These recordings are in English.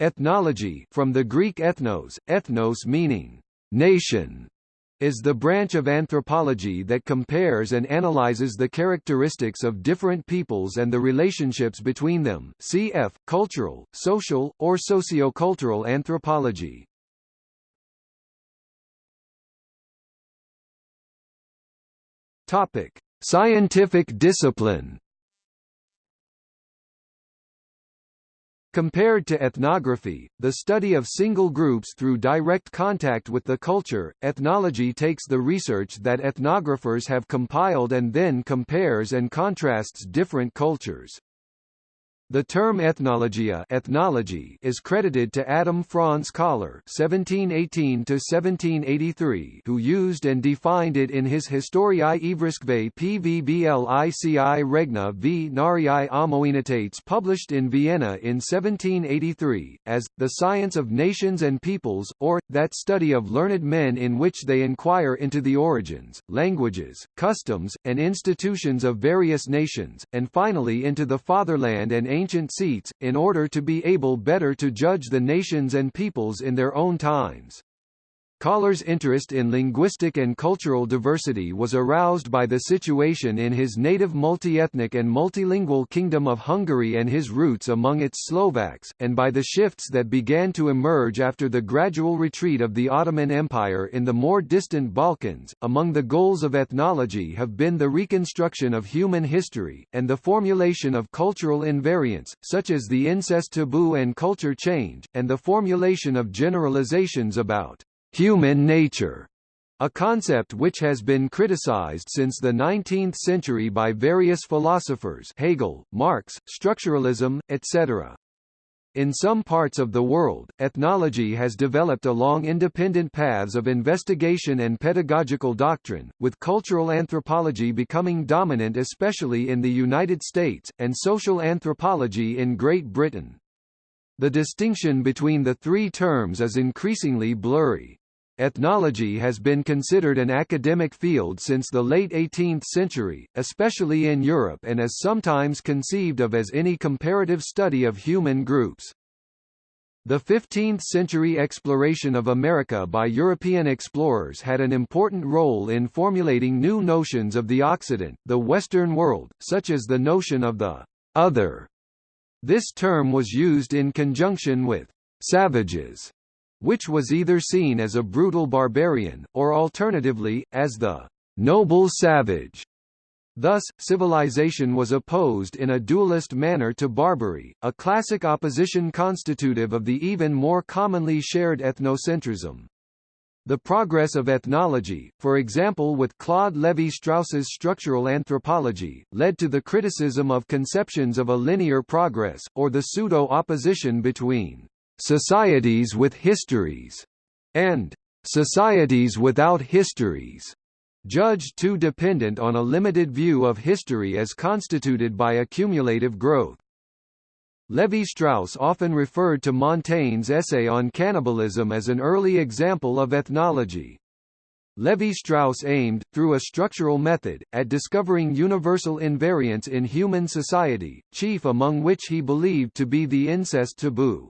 Ethnology from the Greek ethnos, ethnos meaning nation, is the branch of anthropology that compares and analyzes the characteristics of different peoples and the relationships between them cf. cultural, social, or socio-cultural anthropology. Topic: Scientific discipline. Compared to ethnography, the study of single groups through direct contact with the culture, ethnology takes the research that ethnographers have compiled and then compares and contrasts different cultures. The term ethnologia ethnology is credited to Adam Franz Kollár (1718–1783), who used and defined it in his Historiae Ivrisque Pvblici Regni Vngariae Amoenitates published in Vienna in 1783, as, the science of nations and peoples, or, that study of learned men in which they inquire into the origins, languages, customs, and institutions of various nations, and finally into the fatherland and ancient seats, in order to be able better to judge the nations and peoples in their own times. Kollár's interest in linguistic and cultural diversity was aroused by the situation in his native multiethnic and multilingual Kingdom of Hungary and his roots among its Slovaks, and by the shifts that began to emerge after the gradual retreat of the Ottoman Empire in the more distant Balkans. Among the goals of ethnology have been the reconstruction of human history, and the formulation of cultural invariants, such as the incest taboo and culture change, and the formulation of generalizations about human nature, a concept which has been criticized since the 19th century by various philosophers Hegel, Marx, structuralism, etc. In some parts of the world, ethnology has developed along independent paths of investigation and pedagogical doctrine, with cultural anthropology becoming dominant especially in the United States, and social anthropology in Great Britain. The distinction between the three terms is increasingly blurry. Ethnology has been considered an academic field since the late 18th century, especially in Europe and is sometimes conceived of as any comparative study of human groups. The 15th-century exploration of America by European explorers had an important role in formulating new notions of the Occident, the Western world, such as the notion of the «other». This term was used in conjunction with «savages» which was either seen as a brutal barbarian, or alternatively, as the noble savage. Thus, civilization was opposed in a dualist manner to Barbary, a classic opposition constitutive of the even more commonly shared ethnocentrism. The progress of ethnology, for example with Claude Lévi-Strauss's structural anthropology, led to the criticism of conceptions of a linear progress, or the pseudo-opposition between societies with histories, and societies without histories, judged too dependent on a limited view of history as constituted by accumulative growth. Lévi-Strauss often referred to Montaigne's essay on cannibalism as an early example of ethnology. Lévi-Strauss aimed, through a structural method, at discovering universal invariants in human society, chief among which he believed to be the incest taboo.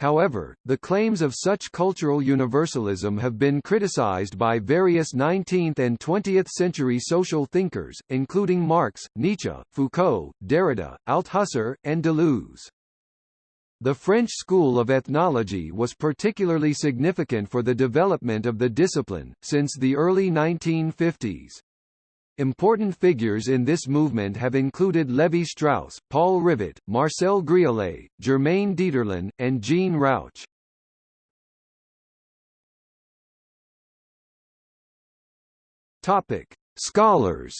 However, the claims of such cultural universalism have been criticized by various 19th and 20th century social thinkers, including Marx, Nietzsche, Foucault, Derrida, Althusser, and Deleuze. The French school of ethnology was particularly significant for the development of the discipline, since the early 1950s. Important figures in this movement have included Lévi-Strauss, Paul Rivet, Marcel Griaule, Germaine Dieterlen, and Jean Rouch. Topic: Scholars.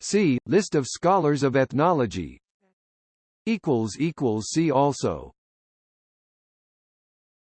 See List of scholars of ethnology. Equals equals see also.